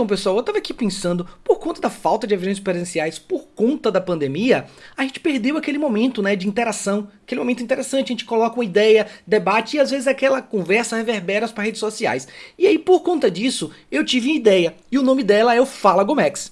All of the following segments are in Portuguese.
Então, pessoal, eu tava aqui pensando, por conta da falta de eventos presenciais, por conta da pandemia, a gente perdeu aquele momento, né, de interação, aquele momento interessante, a gente coloca uma ideia, debate e às vezes aquela conversa reverbera para redes sociais. E aí, por conta disso, eu tive uma ideia, e o nome dela é o Fala Gomex.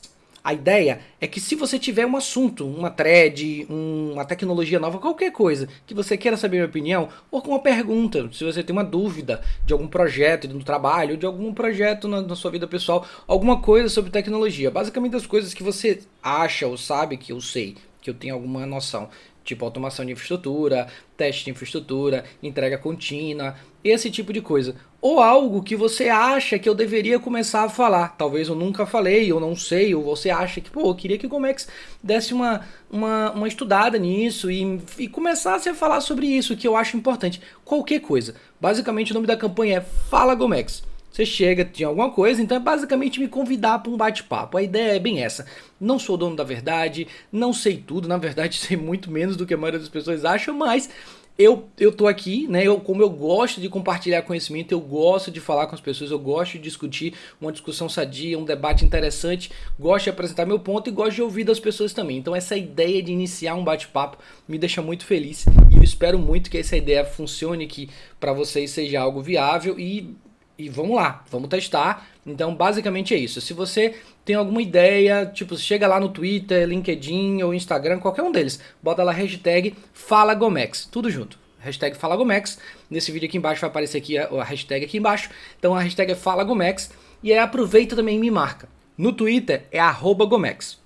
A ideia é que se você tiver um assunto, uma thread, um, uma tecnologia nova, qualquer coisa, que você queira saber minha opinião, ou com uma pergunta, se você tem uma dúvida de algum projeto no trabalho, de algum projeto na, na sua vida pessoal, alguma coisa sobre tecnologia, basicamente as coisas que você acha ou sabe que eu sei, que eu tenho alguma noção tipo automação de infraestrutura, teste de infraestrutura, entrega contínua, esse tipo de coisa. Ou algo que você acha que eu deveria começar a falar. Talvez eu nunca falei, ou não sei, ou você acha que, pô, eu queria que o Gomex desse uma, uma, uma estudada nisso e, e começasse a falar sobre isso, que eu acho importante. Qualquer coisa. Basicamente o nome da campanha é Fala Gomex. Você chega, tinha alguma coisa, então é basicamente me convidar para um bate-papo. A ideia é bem essa. Não sou dono da verdade, não sei tudo, na verdade sei muito menos do que a maioria das pessoas acham, mas eu, eu tô aqui, né? Eu, como eu gosto de compartilhar conhecimento, eu gosto de falar com as pessoas, eu gosto de discutir uma discussão sadia, um debate interessante, gosto de apresentar meu ponto e gosto de ouvir das pessoas também. Então essa ideia de iniciar um bate-papo me deixa muito feliz e eu espero muito que essa ideia funcione, que para vocês seja algo viável e e vamos lá, vamos testar. Então, basicamente é isso. Se você tem alguma ideia, tipo, chega lá no Twitter, LinkedIn ou Instagram, qualquer um deles, bota lá hashtag FalaGomex, tudo junto. Hashtag FalaGomex. Nesse vídeo aqui embaixo vai aparecer aqui a, hashtag aqui embaixo. Então a hashtag é FalaGomex. E aí aproveita também e me marca. No Twitter é arroba Gomex.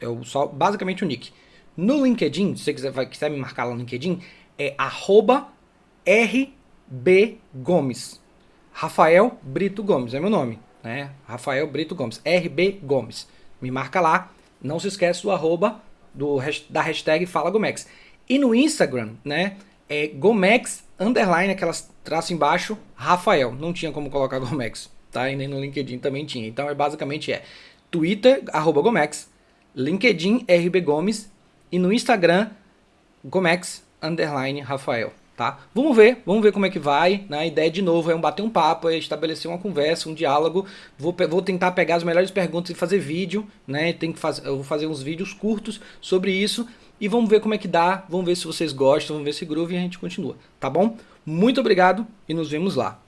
É o, só, basicamente o nick. No LinkedIn, se você quiser, vai, quiser me marcar lá no LinkedIn, é arroba rbgomes. Rafael Brito Gomes, é meu nome, né? Rafael Brito Gomes, RB Gomes. Me marca lá, não se esquece do arroba do, da hashtag Fala Gomex. E no Instagram, né, é Gomex underline, aquelas traço embaixo, Rafael. Não tinha como colocar Gomex, tá? E nem no LinkedIn também tinha. Então é basicamente é Twitter, arroba Gomex, LinkedIn, RB Gomes e no Instagram, Gomex underline Rafael tá? Vamos ver, vamos ver como é que vai. Né? A ideia de novo é um bater um papo, é estabelecer uma conversa, um diálogo. Vou, vou tentar pegar as melhores perguntas e fazer vídeo, né? Tem que fazer, eu vou fazer uns vídeos curtos sobre isso e vamos ver como é que dá. Vamos ver se vocês gostam, vamos ver se groove e a gente continua, tá bom? Muito obrigado e nos vemos lá.